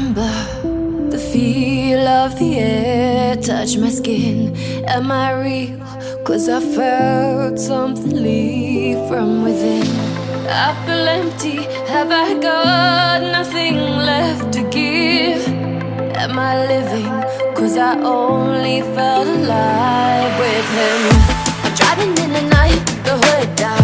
remember the feel of the air touch my skin. Am I real? Cause I felt something leave from within. I feel empty. Have I got nothing left to give? Am I living? Cause I only felt alive with him. I'm driving in the night, the hood down.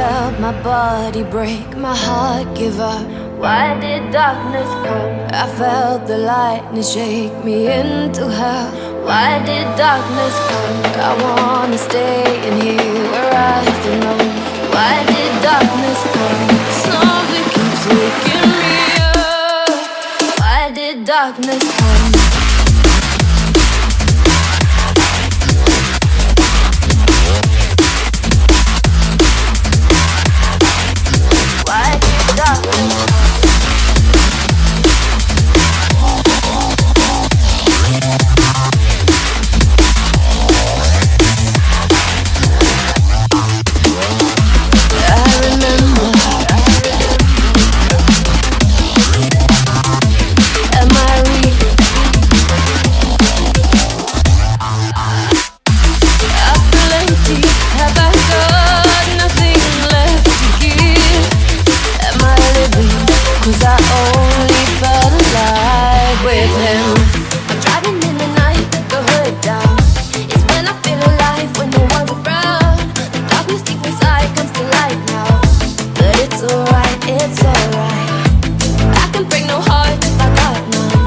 Felt my body break, my heart give up. Why did darkness come? I felt the lightning shake me into hell. Why did darkness come? I wanna stay in here where I belong. Why did darkness come? Something keeps waking me up. Why did darkness come? It's alright. I can break no heart if I got none.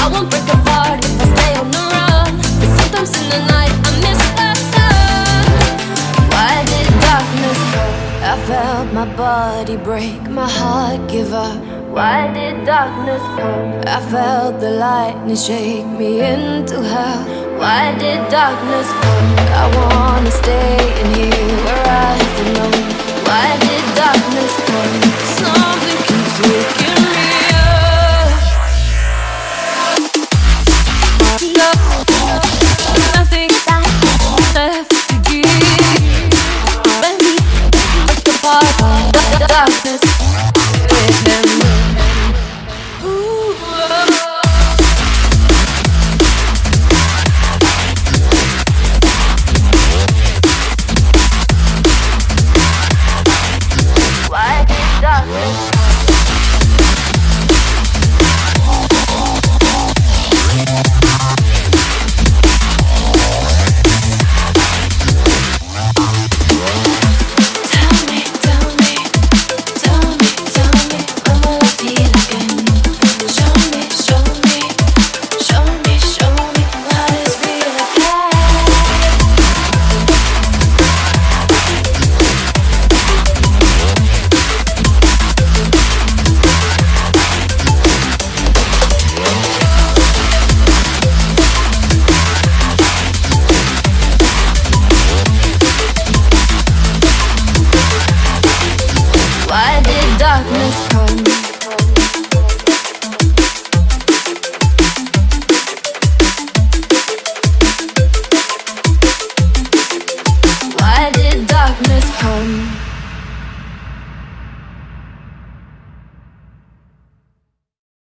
I won't break apart if I stay on the run. But sometimes in the night I miss the sun. Why did darkness come? I felt my body break, my heart give up. Why did darkness come? I felt the lightning shake me into hell. Why did darkness come? I wanna stay in here where I darkness come?